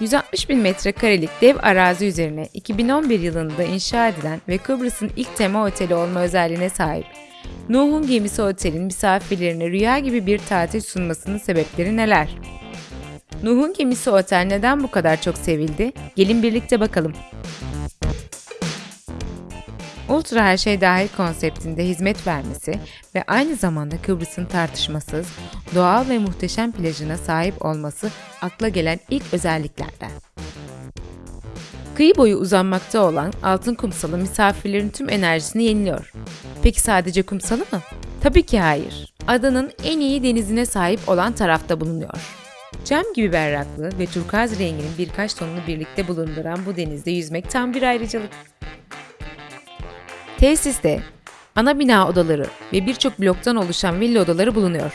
160 bin metrekarelik dev arazi üzerine 2011 yılında inşa edilen ve Kıbrıs'ın ilk tema oteli olma özelliğine sahip Nuh'un Gemisi Otel'in misafirlerine rüya gibi bir tatil sunmasının sebepleri neler? Nuh'un Gemisi Otel neden bu kadar çok sevildi? Gelin birlikte bakalım. Ultra her şey dahil konseptinde hizmet vermesi ve aynı zamanda Kıbrıs'ın tartışmasız, doğal ve muhteşem plajına sahip olması akla gelen ilk özelliklerden. Kıyı boyu uzanmakta olan altın kumsalı misafirlerin tüm enerjisini yeniliyor. Peki sadece kumsalı mı? Tabii ki hayır. Adanın en iyi denizine sahip olan tarafta bulunuyor. Cam gibi berraklığı ve turkuaz renginin birkaç tonunu birlikte bulunduran bu denizde yüzmek tam bir ayrıcalık. Tesiste ana bina odaları ve birçok bloktan oluşan villa odaları bulunuyor.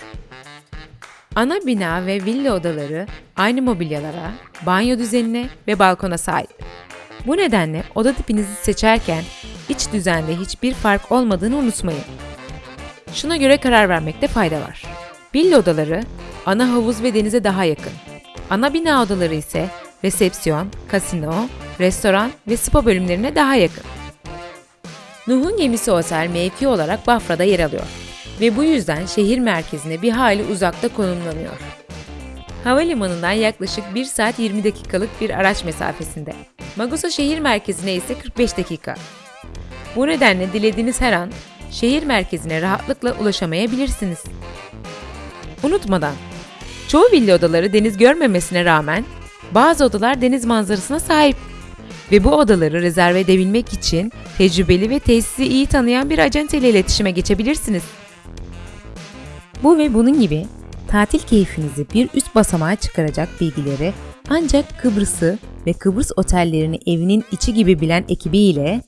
Ana bina ve villa odaları aynı mobilyalara, banyo düzenine ve balkona sahip. Bu nedenle oda tipinizi seçerken iç düzende hiçbir fark olmadığını unutmayın. Şuna göre karar vermekte fayda var. Villa odaları ana havuz ve denize daha yakın. Ana bina odaları ise resepsiyon, kasino, restoran ve spa bölümlerine daha yakın. Nuh'un gemisi otel mevki olarak Bafra'da yer alıyor ve bu yüzden şehir merkezine bir hayli uzakta konumlanıyor. Havalimanından yaklaşık 1 saat 20 dakikalık bir araç mesafesinde. Magusa şehir merkezine ise 45 dakika. Bu nedenle dilediğiniz her an şehir merkezine rahatlıkla ulaşamayabilirsiniz. Unutmadan, çoğu villa odaları deniz görmemesine rağmen bazı odalar deniz manzarasına sahip ve bu odaları rezerve edebilmek için tecrübeli ve tesisi iyi tanıyan bir acente ile iletişime geçebilirsiniz. Bu ve bunun gibi tatil keyfinizi bir üst basamağa çıkaracak bilgileri ancak Kıbrıs'ı ve Kıbrıs otellerini evinin içi gibi bilen ekibiyle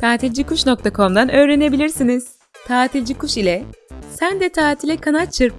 tatilcikuş.com'dan öğrenebilirsiniz. Tatilci Kuş ile sen de tatile kanat çırp.